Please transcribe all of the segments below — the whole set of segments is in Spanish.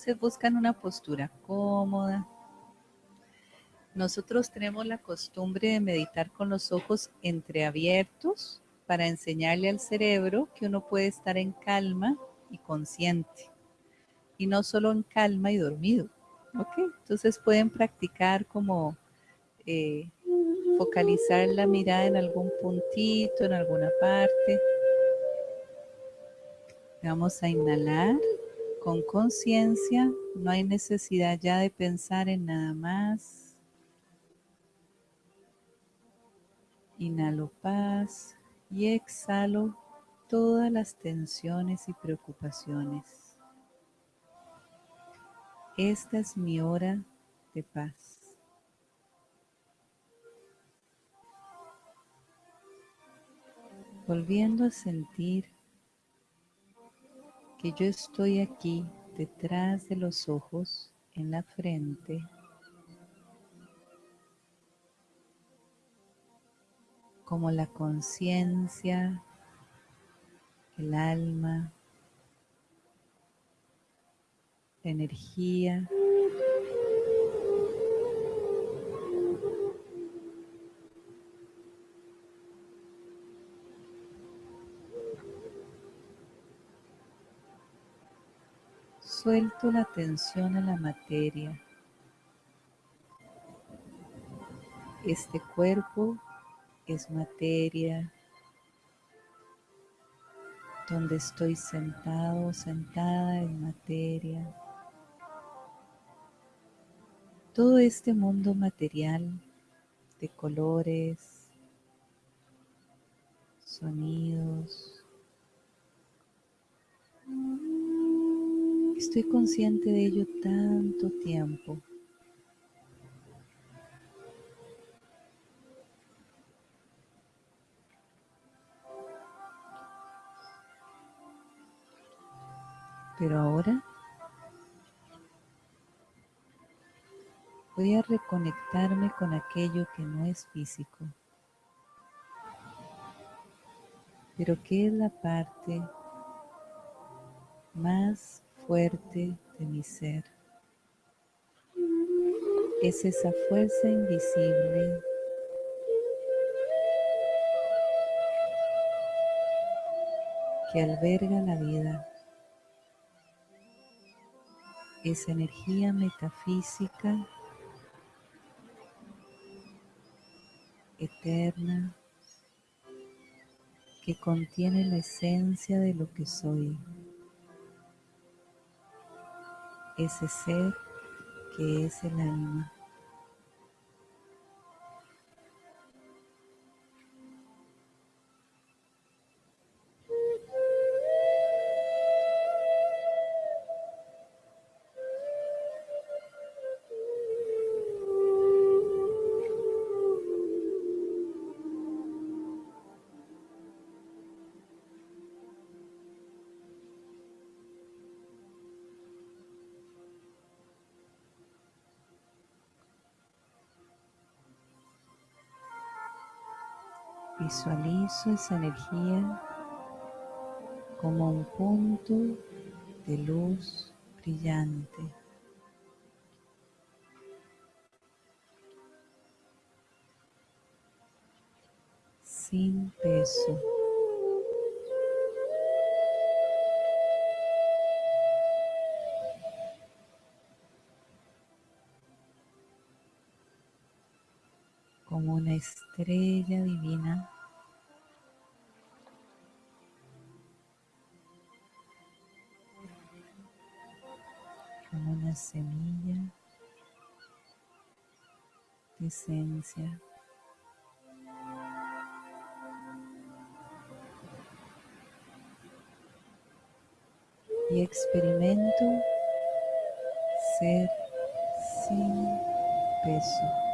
Entonces buscan una postura cómoda. Nosotros tenemos la costumbre de meditar con los ojos entreabiertos para enseñarle al cerebro que uno puede estar en calma y consciente. Y no solo en calma y dormido. ¿Ok? Entonces pueden practicar como eh, focalizar la mirada en algún puntito, en alguna parte. Vamos a inhalar con conciencia, no hay necesidad ya de pensar en nada más. Inhalo paz y exhalo todas las tensiones y preocupaciones. Esta es mi hora de paz. Volviendo a sentir que yo estoy aquí detrás de los ojos, en la frente, como la conciencia, el alma, la energía. Suelto la tensión a la materia. Este cuerpo es materia donde estoy sentado, sentada en materia. Todo este mundo material de colores, sonidos, Estoy consciente de ello tanto tiempo. Pero ahora voy a reconectarme con aquello que no es físico, pero que es la parte más fuerte de mi ser. Es esa fuerza invisible que alberga la vida. Esa energía metafísica eterna que contiene la esencia de lo que soy ese ser que es el alma. Visualizo esa energía como un punto de luz brillante. Sin peso. como una estrella divina semilla de esencia. Y experimento ser sin peso.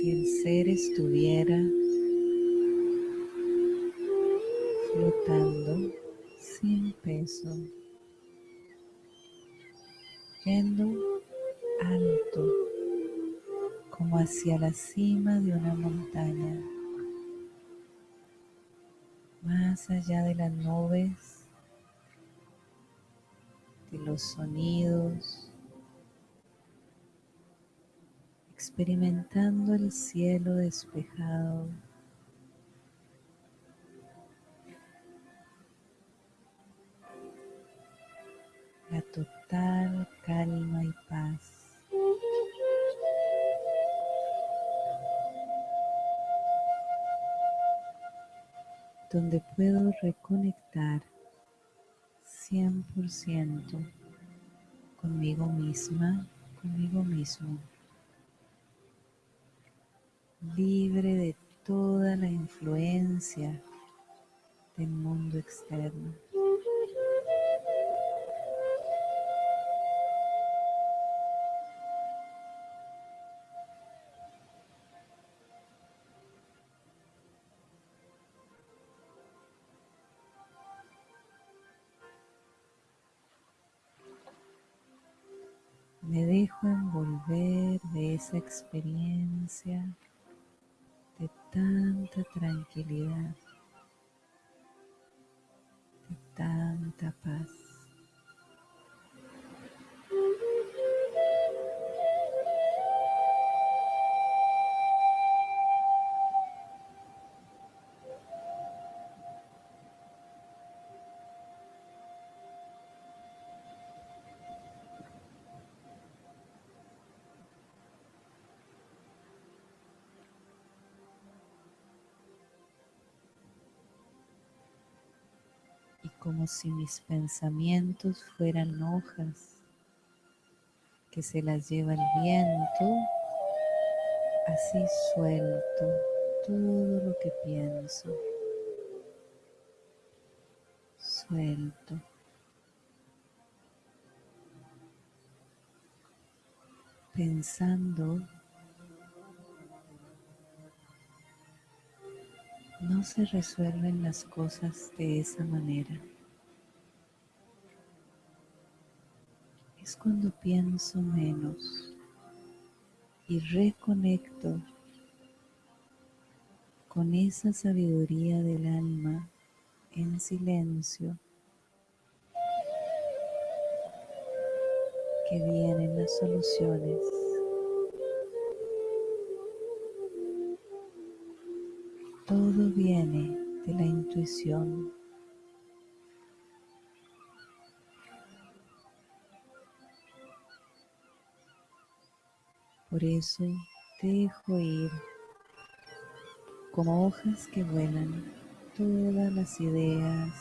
Si el ser estuviera flotando sin peso, yendo alto como hacia la cima de una montaña, más allá de las nubes, de los sonidos, experimentando el cielo despejado la total calma y paz. Donde puedo reconectar 100% conmigo misma, conmigo mismo, libre de toda la influencia del mundo externo. Me dejo envolver de esa experiencia tanta tranquilidad, de tanta paz. Si mis pensamientos fueran hojas que se las lleva el viento, así suelto todo lo que pienso, suelto. Pensando no se resuelven las cosas de esa manera. Es cuando pienso menos y reconecto con esa sabiduría del alma en silencio que vienen las soluciones. Todo viene de la intuición. Por eso dejo ir como hojas que vuelan todas las ideas,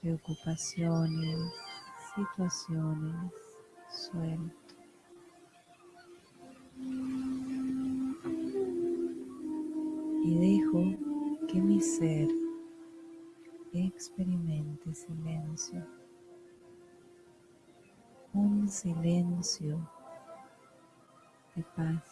preocupaciones, situaciones, suelto. y dejo que mi ser experimente silencio, un silencio de paz.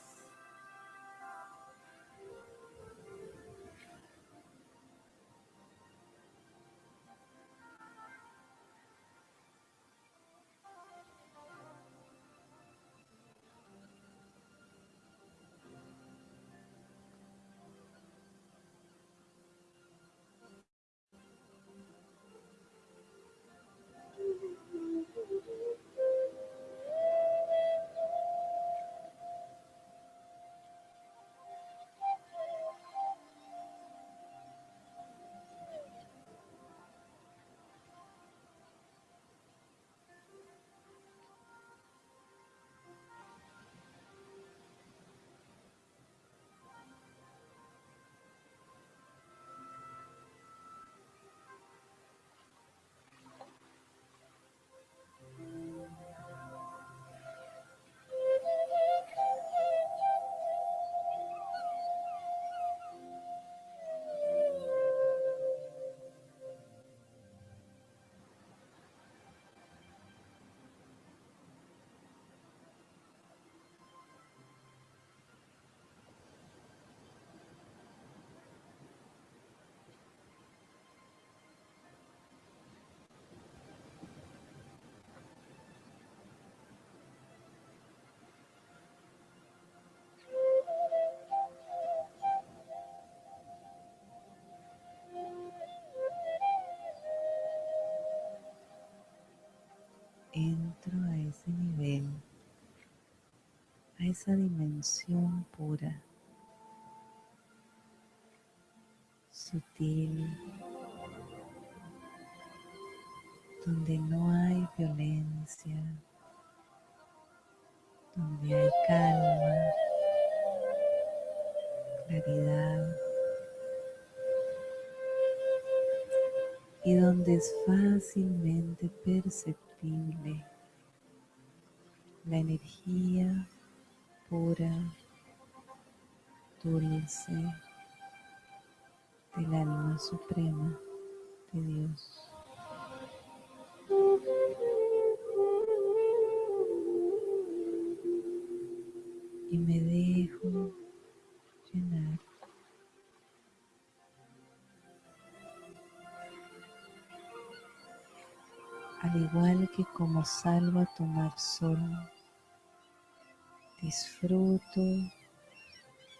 entro a ese nivel, a esa dimensión pura, sutil, donde no hay violencia, donde hay calma, claridad y donde es fácilmente perceptible la energía pura, dulce del alma suprema de Dios. Y me dejo llenar. Al igual que como salvo a tomar sol Disfruto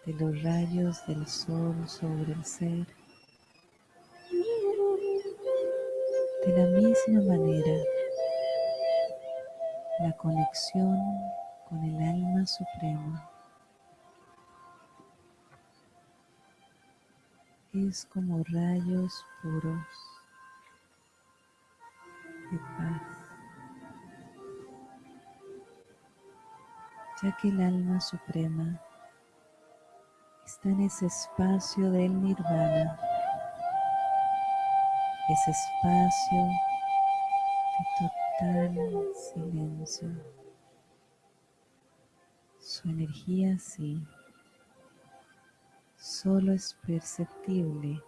de los rayos del sol sobre el ser. De la misma manera, la conexión con el alma suprema es como rayos puros de paz. ya que el alma suprema está en ese espacio del nirvana, ese espacio de total silencio. Su energía sí, solo es perceptible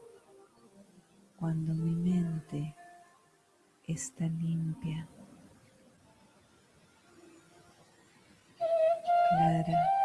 cuando mi mente está limpia. clara.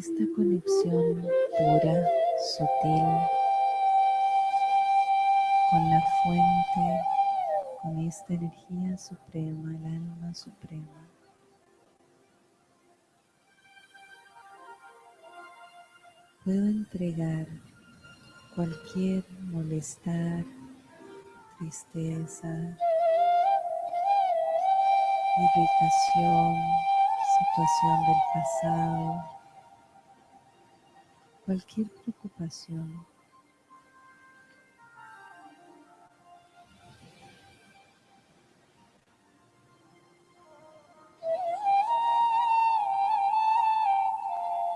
Esta conexión pura, sutil, con la fuente, con esta energía suprema, el alma suprema. Puedo entregar cualquier molestar, tristeza, irritación, situación del pasado, cualquier preocupación.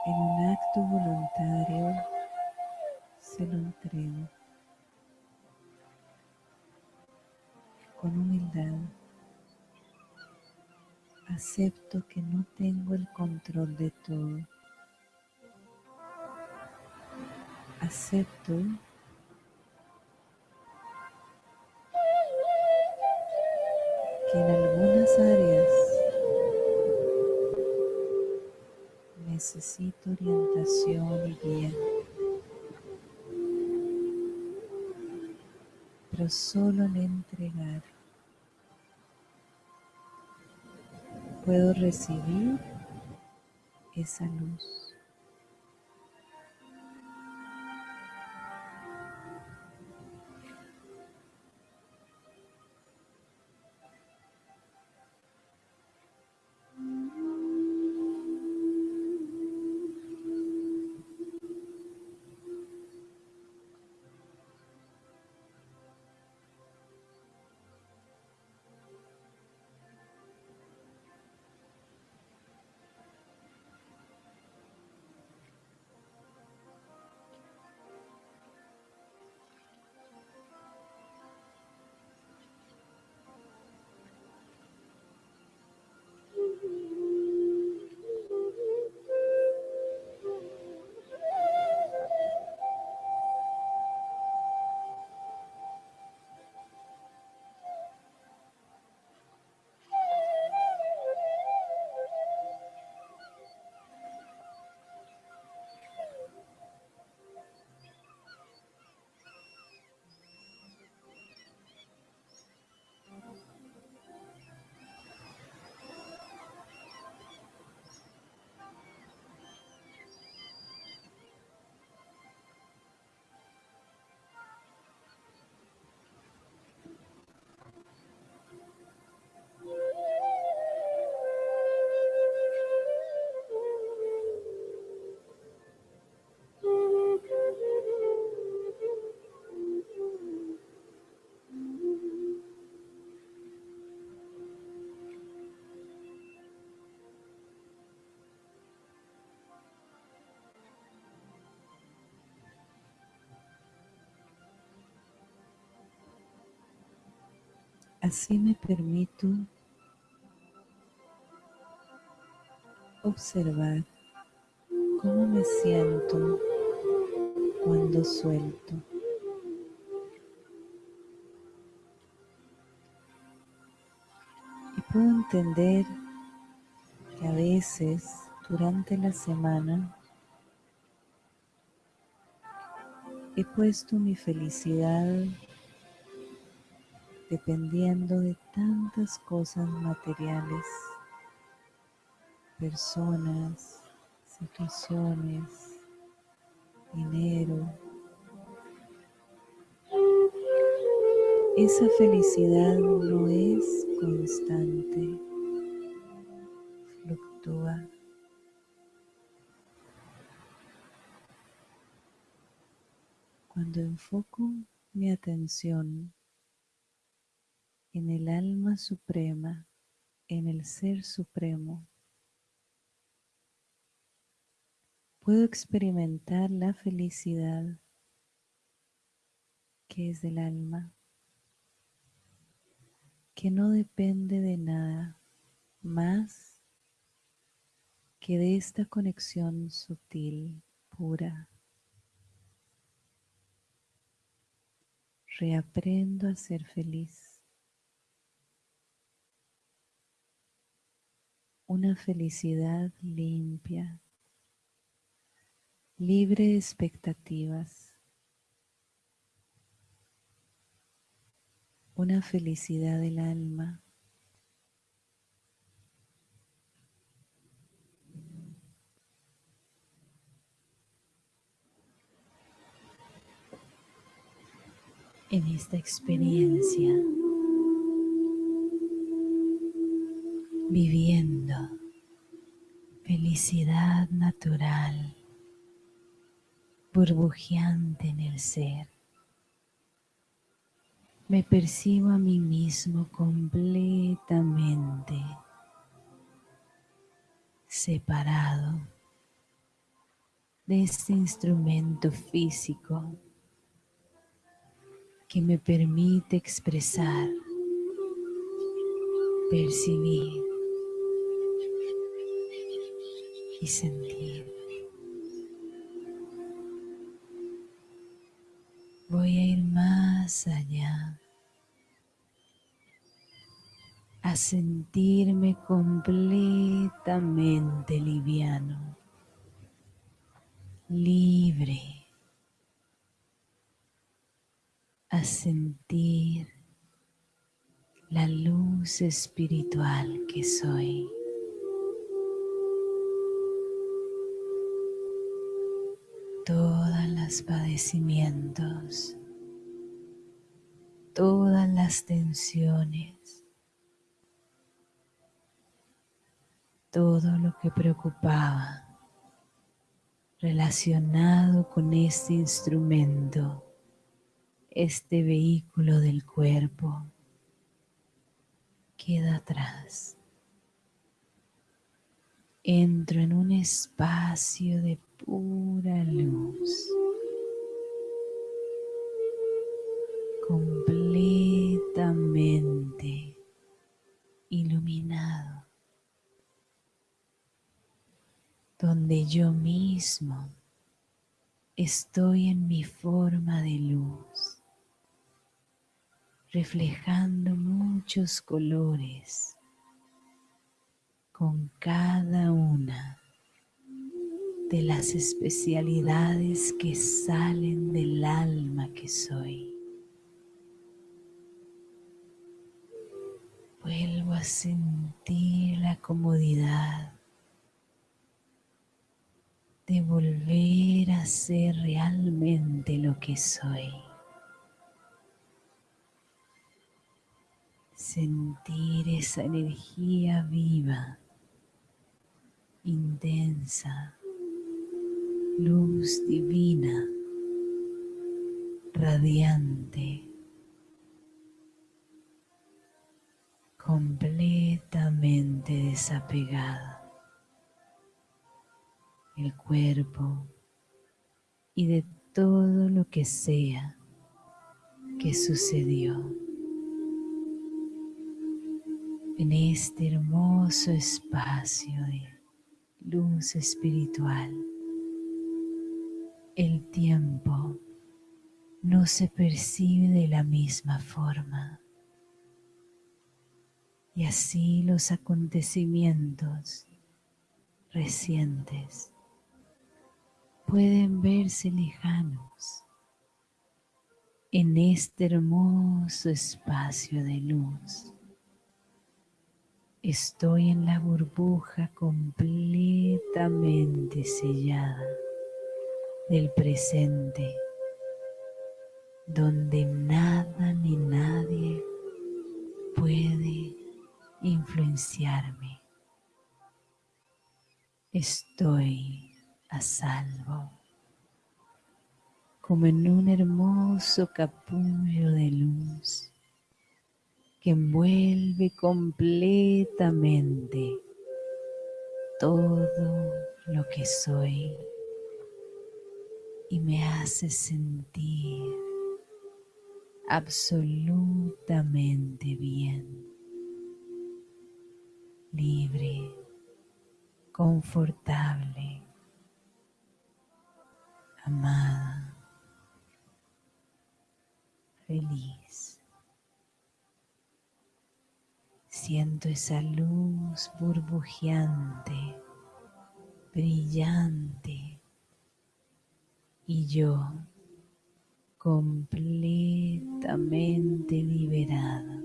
En un acto voluntario se lo entrego con humildad. Acepto que no tengo el control de todo. Acepto que en algunas áreas necesito orientación y guía. Pero solo al entregar puedo recibir esa luz. Así me permito observar cómo me siento cuando suelto. Y puedo entender que a veces durante la semana he puesto mi felicidad dependiendo de tantas cosas materiales, personas, situaciones, dinero. Esa felicidad no es constante, fluctúa. Cuando enfoco mi atención en el alma suprema, en el ser supremo, puedo experimentar la felicidad que es del alma, que no depende de nada más que de esta conexión sutil, pura. Reaprendo a ser feliz. Una felicidad limpia, libre de expectativas, una felicidad del alma. En esta experiencia, viviendo. Felicidad natural, burbujeante en el ser. Me percibo a mí mismo completamente separado de este instrumento físico que me permite expresar, percibir y sentir. Voy a ir más allá, a sentirme completamente liviano, libre, a sentir la luz espiritual que soy. Todos los padecimientos, todas las tensiones, todo lo que preocupaba relacionado con este instrumento, este vehículo del cuerpo, queda atrás. Entro en un espacio de pura luz, completamente iluminado, donde yo mismo estoy en mi forma de luz, reflejando muchos colores con cada una de las especialidades que salen del alma que soy. Vuelvo a sentir la comodidad de volver a ser realmente lo que soy. Sentir esa energía viva, intensa, luz divina, radiante, completamente desapegada, el cuerpo y de todo lo que sea que sucedió. En este hermoso espacio de luz espiritual el tiempo no se percibe de la misma forma. Y así los acontecimientos recientes pueden verse lejanos en este hermoso espacio de luz. Estoy en la burbuja completamente sellada del presente, donde nada ni nadie puede influenciarme. Estoy a salvo, como en un hermoso capullo de luz que envuelve completamente todo lo que soy y me hace sentir absolutamente bien, libre, confortable, amada, feliz. Siento esa luz burbujeante, brillante, y yo completamente liberado.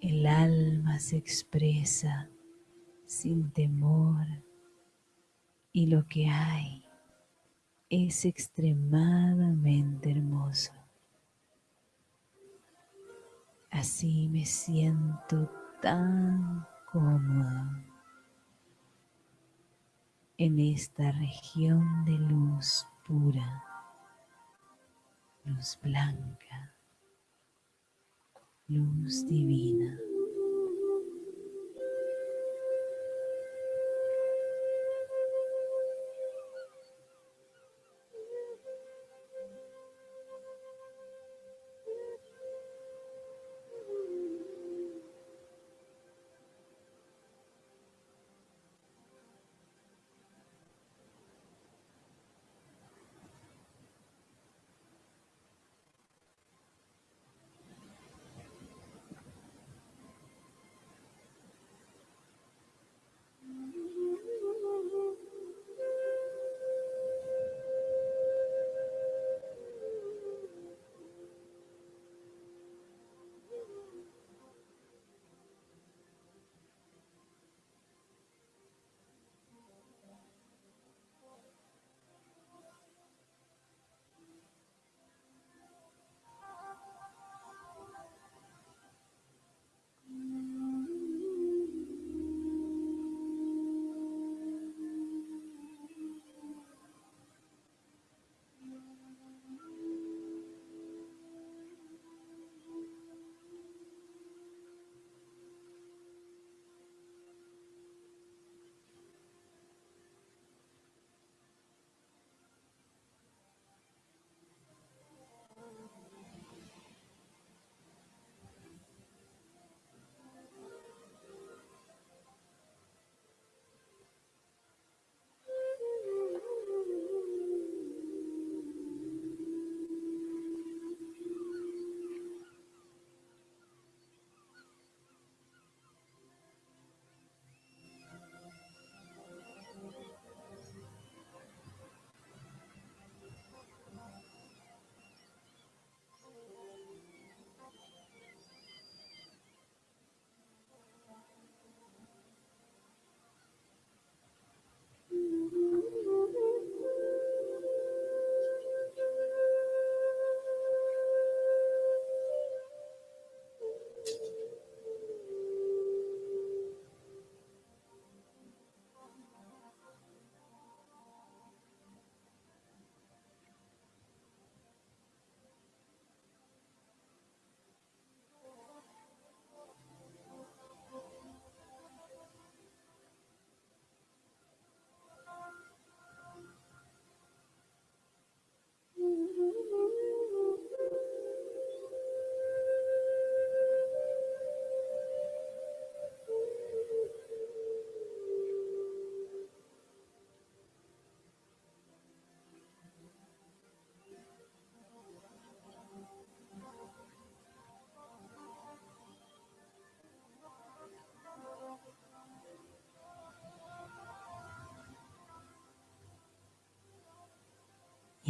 El alma se expresa sin temor y lo que hay es extremadamente hermoso. Así me siento tan cómodo en esta región de luz pura, luz blanca, luz divina.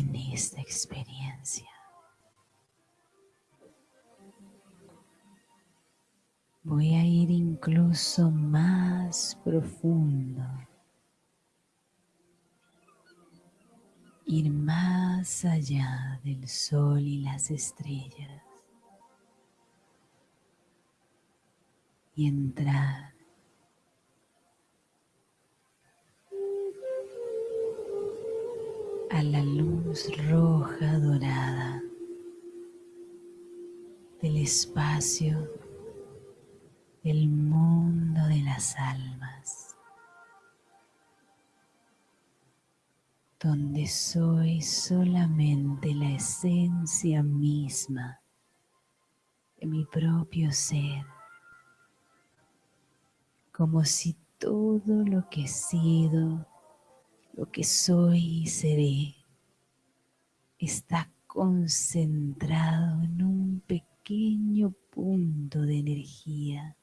En esta experiencia. Voy a ir incluso más profundo, ir más allá del sol y las estrellas y entrar a la luz roja dorada del espacio del mundo de las almas, donde soy solamente la esencia misma de mi propio ser, como si todo lo que he sido lo que soy y seré está concentrado en un pequeño punto de energía.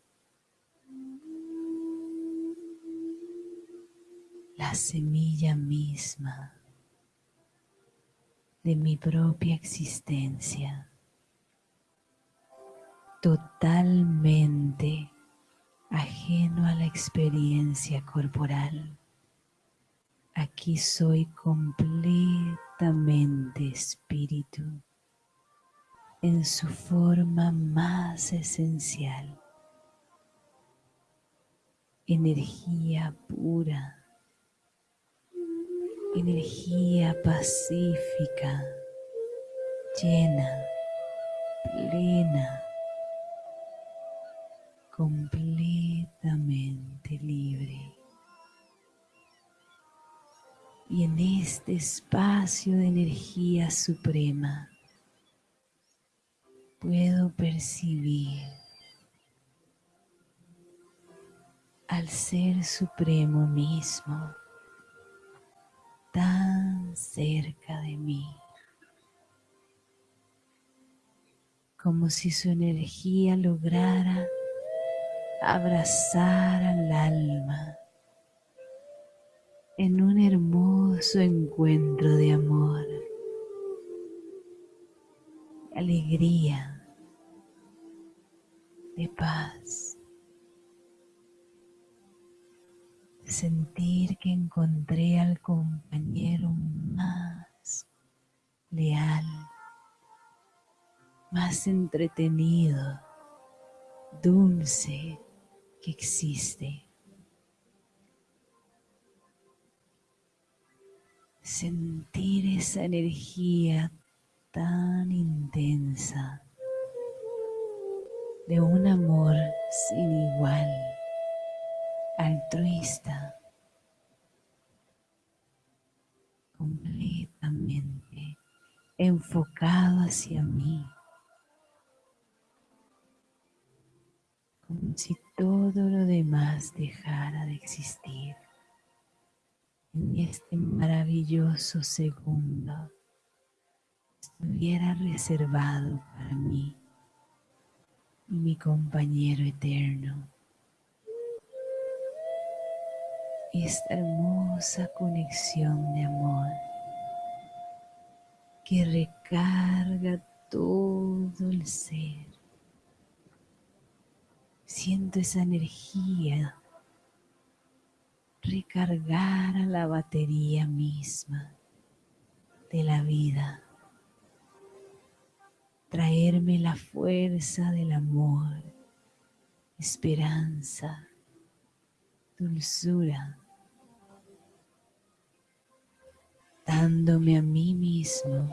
La semilla misma de mi propia existencia, totalmente ajeno a la experiencia corporal. Aquí soy completamente espíritu en su forma más esencial. Energía pura, energía pacífica, llena, plena, completamente libre. Y en este espacio de energía suprema puedo percibir al Ser Supremo mismo tan cerca de mí, como si su energía lograra abrazar al alma en un hermoso encuentro de amor, alegría, de paz. Sentir que encontré al compañero más leal, más entretenido, dulce que existe. Sentir esa energía tan intensa de un amor sin igual, altruista, completamente enfocado hacia mí, como si todo lo demás dejara de existir en este maravilloso segundo estuviera reservado para mí y mi compañero eterno. Esta hermosa conexión de amor que recarga todo el ser. Siento esa energía recargar a la batería misma de la vida, traerme la fuerza del amor, esperanza, dulzura, dándome a mí mismo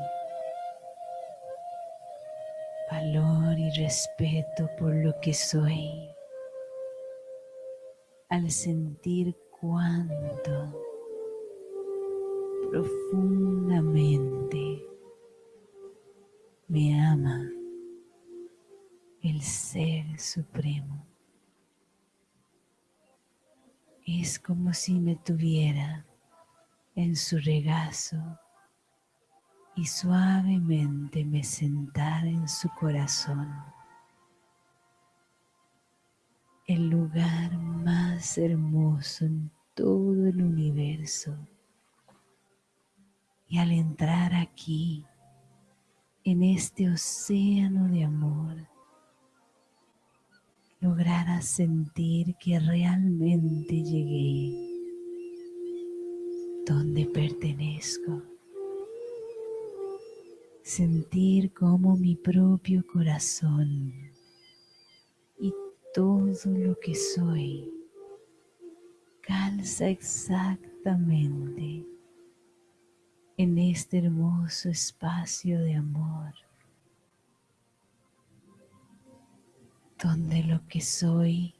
valor y respeto por lo que soy. Al sentir cuánto profundamente me ama el Ser Supremo. Es como si me tuviera en su regazo y suavemente me sentara en su corazón el lugar más hermoso en todo el universo. Y al entrar aquí, en este océano de amor, lograra sentir que realmente llegué donde pertenezco. Sentir como mi propio corazón todo lo que soy. Calza exactamente en este hermoso espacio de amor, donde lo que soy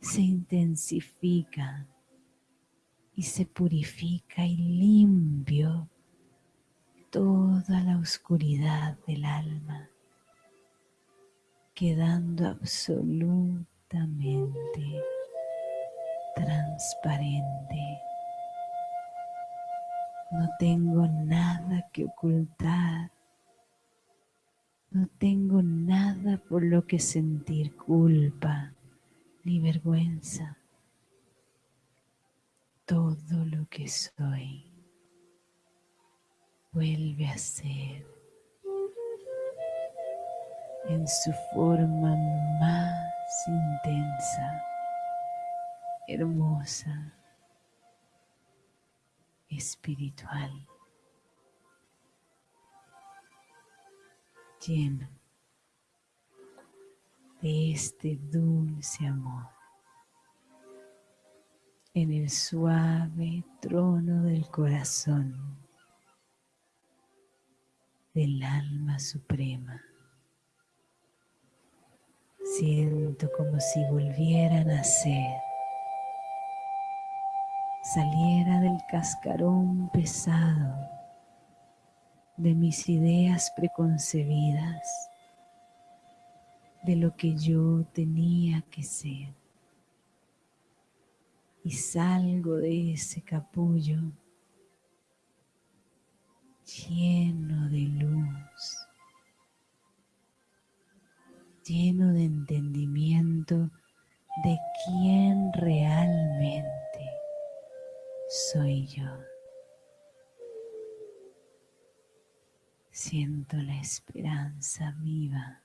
se intensifica y se purifica y limpio toda la oscuridad del alma quedando absolutamente transparente. No tengo nada que ocultar. No tengo nada por lo que sentir culpa ni vergüenza. Todo lo que soy vuelve a ser en su forma más intensa, hermosa, espiritual, lleno de este dulce amor en el suave trono del corazón del alma suprema. Siento como si volviera a nacer, saliera del cascarón pesado de mis ideas preconcebidas, de lo que yo tenía que ser. Y salgo de ese capullo lleno de luz, lleno de entendimiento de quién realmente soy yo. Siento la esperanza viva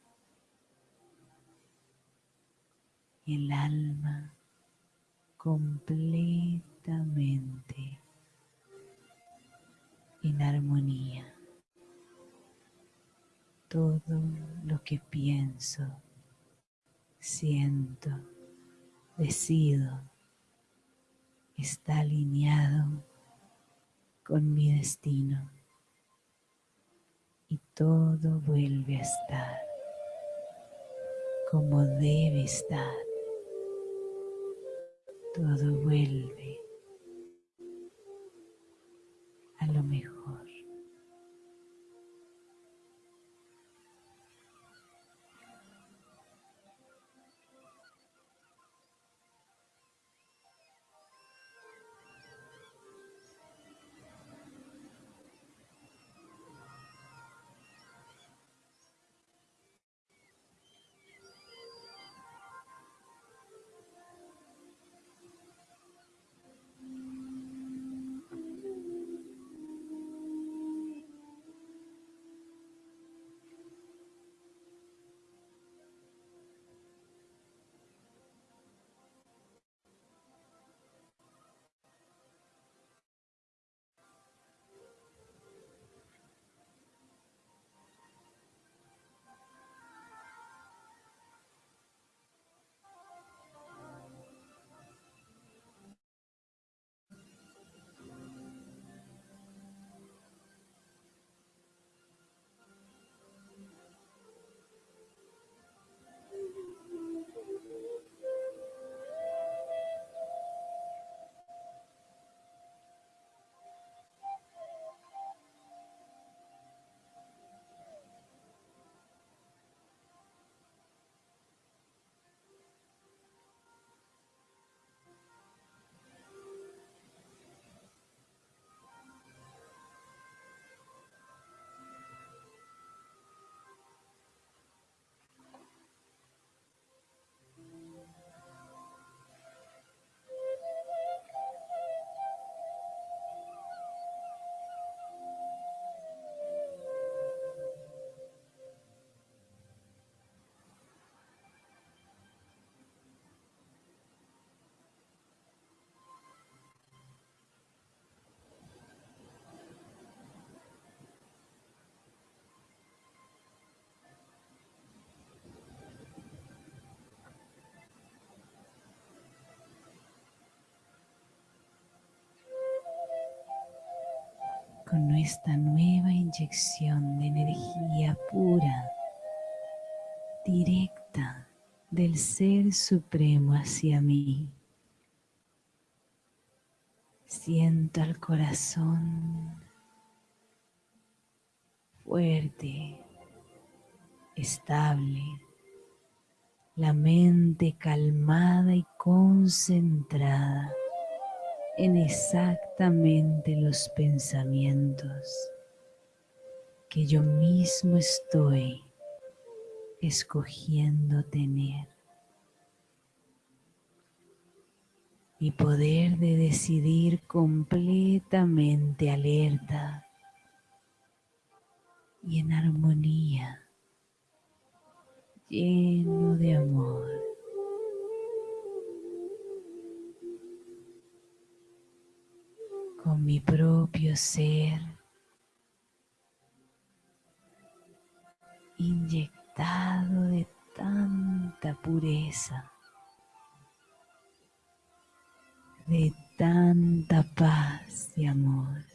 el alma completamente en armonía. Todo lo que pienso, siento, decido, está alineado con mi destino y todo vuelve a estar como debe estar. Todo vuelve a lo mejor. Con nuestra nueva inyección de energía pura, directa del Ser Supremo hacia mí. Siento el corazón fuerte, estable, la mente calmada y concentrada en exactamente los pensamientos que yo mismo estoy escogiendo tener. Y poder de decidir completamente alerta y en armonía, lleno de amor. Con mi propio ser inyectado de tanta pureza, de tanta paz y amor.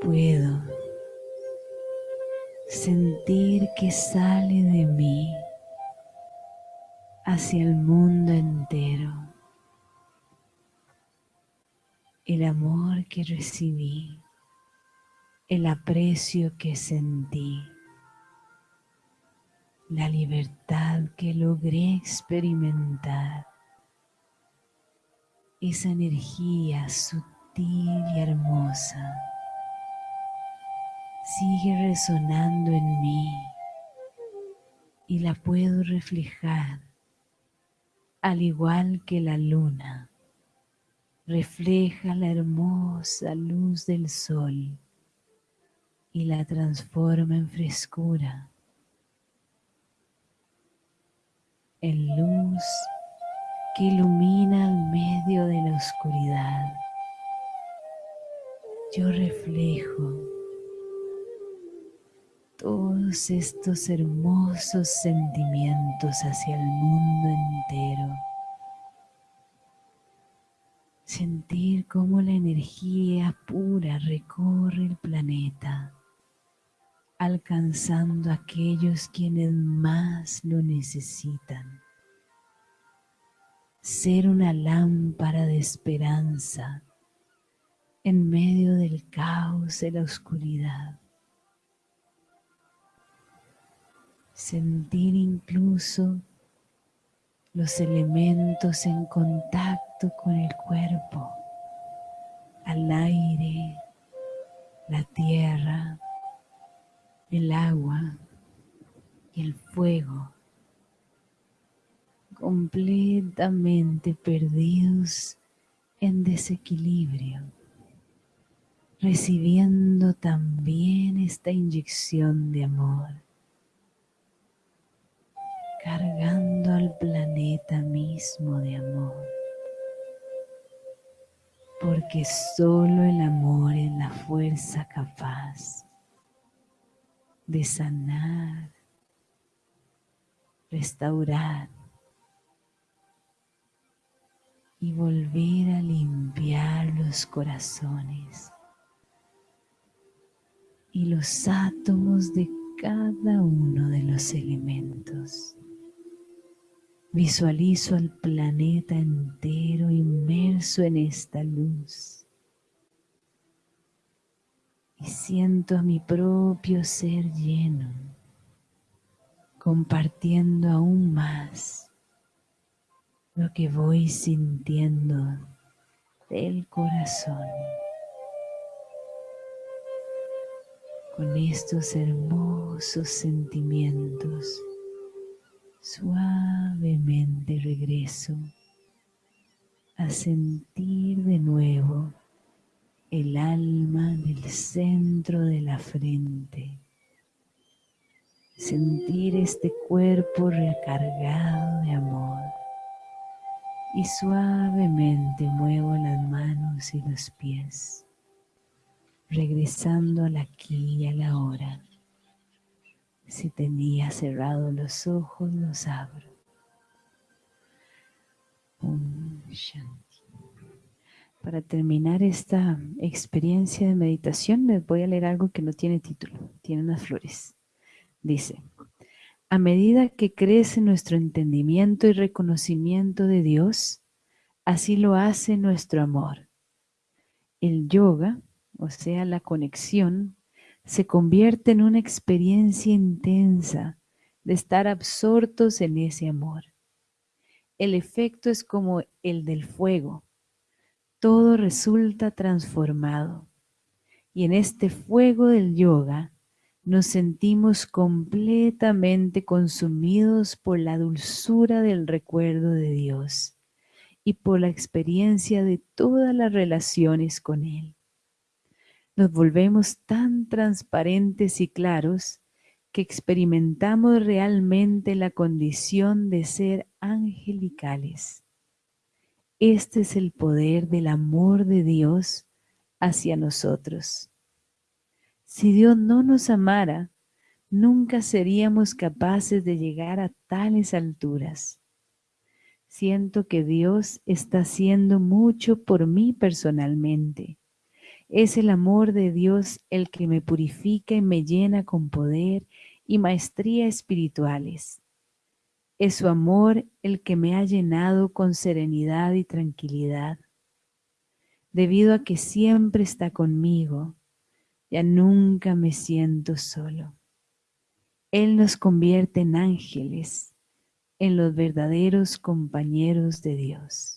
Puedo sentir que sale de mí hacia el mundo entero el amor que recibí, el aprecio que sentí, la libertad que logré experimentar, esa energía sutil y hermosa sigue resonando en mí y la puedo reflejar al igual que la luna refleja la hermosa luz del sol y la transforma en frescura, en luz que ilumina al medio de la oscuridad. Yo reflejo todos estos hermosos sentimientos hacia el mundo entero sentir cómo la energía pura recorre el planeta, alcanzando a aquellos quienes más lo necesitan. Ser una lámpara de esperanza en medio del caos de la oscuridad. Sentir incluso los elementos en contacto con el cuerpo, al aire, la tierra, el agua y el fuego, completamente perdidos en desequilibrio, recibiendo también esta inyección de amor cargando al planeta mismo de amor. Porque solo el amor es la fuerza capaz de sanar, restaurar y volver a limpiar los corazones y los átomos de cada uno de los elementos. Visualizo al planeta entero inmerso en esta luz. Y siento a mi propio ser lleno, compartiendo aún más lo que voy sintiendo del corazón. Con estos hermosos sentimientos Suavemente regreso a sentir de nuevo el alma en el centro de la frente. Sentir este cuerpo recargado de amor. Y suavemente muevo las manos y los pies, regresando al aquí y a la hora si tenía cerrados los ojos, los abro. Para terminar esta experiencia de meditación, les voy a leer algo que no tiene título, tiene unas flores. Dice, a medida que crece nuestro entendimiento y reconocimiento de Dios, así lo hace nuestro amor. El yoga, o sea, la conexión se convierte en una experiencia intensa de estar absortos en ese amor. El efecto es como el del fuego. Todo resulta transformado. Y en este fuego del yoga nos sentimos completamente consumidos por la dulzura del recuerdo de Dios y por la experiencia de todas las relaciones con Él. Nos volvemos tan transparentes y claros que experimentamos realmente la condición de ser angelicales. Este es el poder del amor de Dios hacia nosotros. Si Dios no nos amara, nunca seríamos capaces de llegar a tales alturas. Siento que Dios está haciendo mucho por mí personalmente. Es el amor de Dios el que me purifica y me llena con poder y maestría espirituales. Es su amor el que me ha llenado con serenidad y tranquilidad. Debido a que siempre está conmigo, ya nunca me siento solo. Él nos convierte en ángeles, en los verdaderos compañeros de Dios.